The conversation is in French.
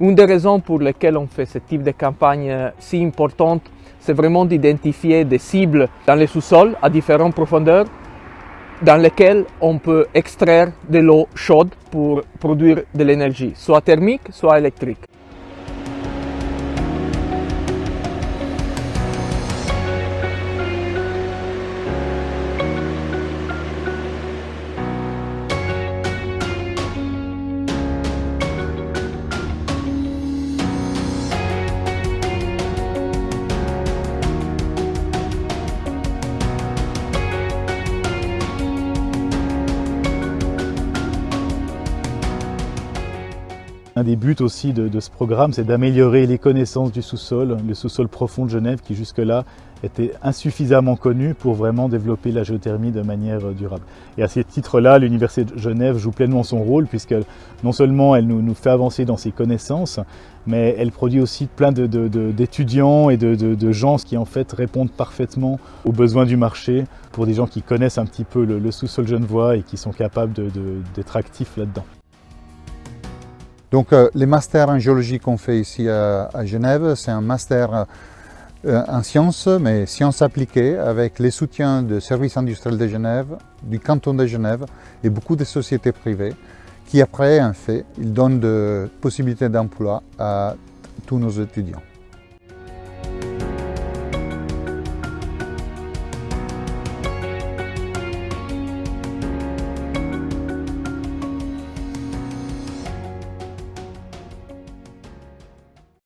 Une des raisons pour lesquelles on fait ce type de campagne euh, si importante, c'est vraiment d'identifier des cibles dans les sous-sols à différentes profondeurs dans lesquelles on peut extraire de l'eau chaude pour produire de l'énergie, soit thermique, soit électrique. Un des buts aussi de, ce programme, c'est d'améliorer les connaissances du sous-sol, le sous-sol profond de Genève qui jusque-là était insuffisamment connu pour vraiment développer la géothermie de manière durable. Et à ce titre-là, l'Université de Genève joue pleinement son rôle puisque non seulement elle nous, fait avancer dans ses connaissances, mais elle produit aussi plein d'étudiants et de, de, gens qui en fait répondent parfaitement aux besoins du marché pour des gens qui connaissent un petit peu le, le sous-sol genevois et qui sont capables d'être actifs là-dedans. Donc euh, les masters en géologie qu'on fait ici à, Genève, c'est un master euh, en sciences, mais sciences appliquées, avec les soutiens du service industriel de Genève, du canton de Genève et beaucoup de sociétés privées, qui après, en fait, ils donnent de possibilités d'emploi à tous nos étudiants.